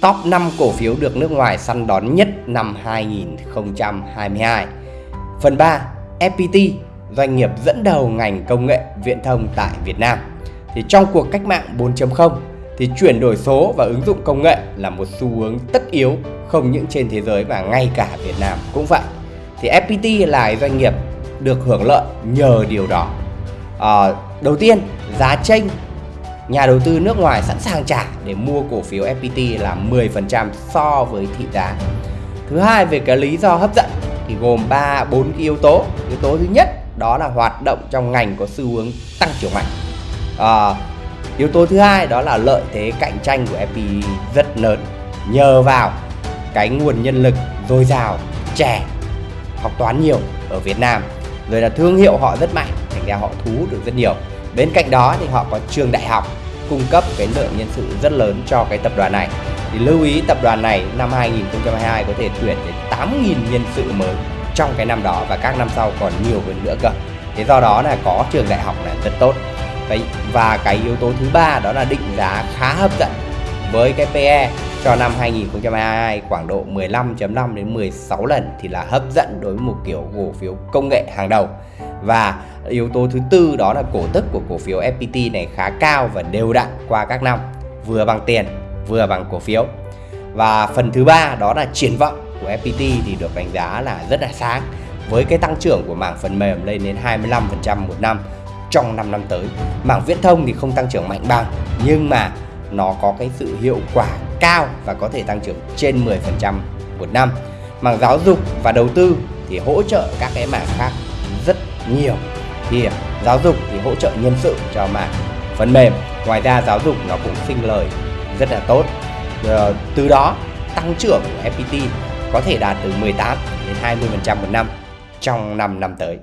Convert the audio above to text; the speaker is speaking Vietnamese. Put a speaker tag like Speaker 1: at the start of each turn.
Speaker 1: Top 5 cổ phiếu được nước ngoài săn đón nhất năm 2022 Phần 3 FPT doanh nghiệp dẫn đầu ngành công nghệ viễn thông tại Việt Nam. Thì trong cuộc cách mạng 4.0 thì chuyển đổi số và ứng dụng công nghệ là một xu hướng tất yếu không những trên thế giới mà ngay cả Việt Nam cũng vậy. Thì FPT là doanh nghiệp được hưởng lợi nhờ điều đó. À, đầu tiên giá tranh nhà đầu tư nước ngoài sẵn sàng trả để mua cổ phiếu FPT là 10% so với thị giá. Thứ hai về cái lý do hấp dẫn thì gồm 3 4 cái yếu tố. Yếu tố thứ nhất đó là hoạt động trong ngành có xu hướng tăng trưởng mạnh. À, yếu tố thứ hai đó là lợi thế cạnh tranh của FPT rất lớn. Nhờ vào cái nguồn nhân lực dồi dào trẻ học toán nhiều ở Việt Nam rồi là thương hiệu họ rất mạnh thành ra họ thu hút được rất nhiều bên cạnh đó thì họ có trường đại học cung cấp cái lượng nhân sự rất lớn cho cái tập đoàn này. Thì lưu ý tập đoàn này năm 2022 có thể tuyển đến 8.000 nhân sự mới trong cái năm đó và các năm sau còn nhiều hơn nữa cơ. Thế do đó là có trường đại học là rất tốt. Đấy, và cái yếu tố thứ ba đó là định giá khá hấp dẫn với cái PE cho năm 2022 khoảng độ 15.5 đến 16 lần thì là hấp dẫn đối với một kiểu cổ phiếu công nghệ hàng đầu và yếu tố thứ tư đó là cổ tức của cổ phiếu FPT này khá cao và đều đặn qua các năm vừa bằng tiền, vừa bằng cổ phiếu và phần thứ ba đó là triển vọng của FPT thì được đánh giá là rất là sáng, với cái tăng trưởng của mảng phần mềm lên đến 25% một năm trong 5 năm tới. Mảng viễn thông thì không tăng trưởng mạnh bằng, nhưng mà nó có cái sự hiệu quả cao và có thể tăng trưởng trên 10% một năm. Mảng giáo dục và đầu tư thì hỗ trợ các cái mảng khác rất nhiều. Thì à, giáo dục thì hỗ trợ nhân sự cho mảng phần mềm. Ngoài ra giáo dục nó cũng sinh lời, rất là tốt. Ờ, từ đó tăng trưởng của FPT có thể đạt từ 18 đến 20% một năm trong 5 năm tới.